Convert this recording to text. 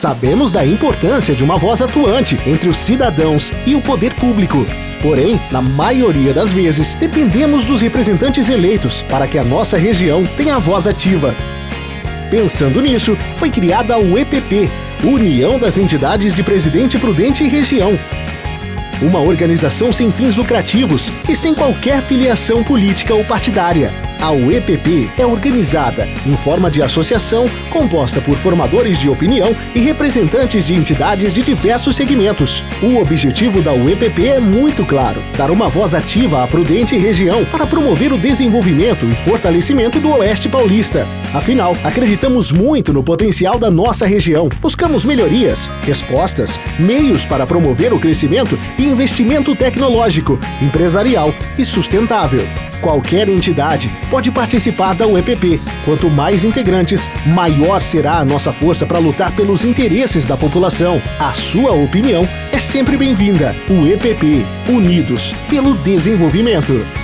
Sabemos da importância de uma voz atuante entre os cidadãos e o poder público. Porém, na maioria das vezes, dependemos dos representantes eleitos para que a nossa região tenha voz ativa. Pensando nisso, foi criada a UEPP, União das Entidades de Presidente Prudente e Região. Uma organização sem fins lucrativos e sem qualquer filiação política ou partidária. A UEPP é organizada em forma de associação composta por formadores de opinião e representantes de entidades de diversos segmentos. O objetivo da UEPP é muito claro: dar uma voz ativa à Prudente região para promover o desenvolvimento e fortalecimento do Oeste Paulista. Afinal, acreditamos muito no potencial da nossa região. Buscamos melhorias, respostas, meios para promover o crescimento e investimento tecnológico, empresarial e sustentável. Qualquer entidade pode participar da UEPP. Quanto mais integrantes, maior será a nossa força para lutar pelos interesses da população. A sua opinião é sempre bem-vinda. UEPP Unidos pelo Desenvolvimento.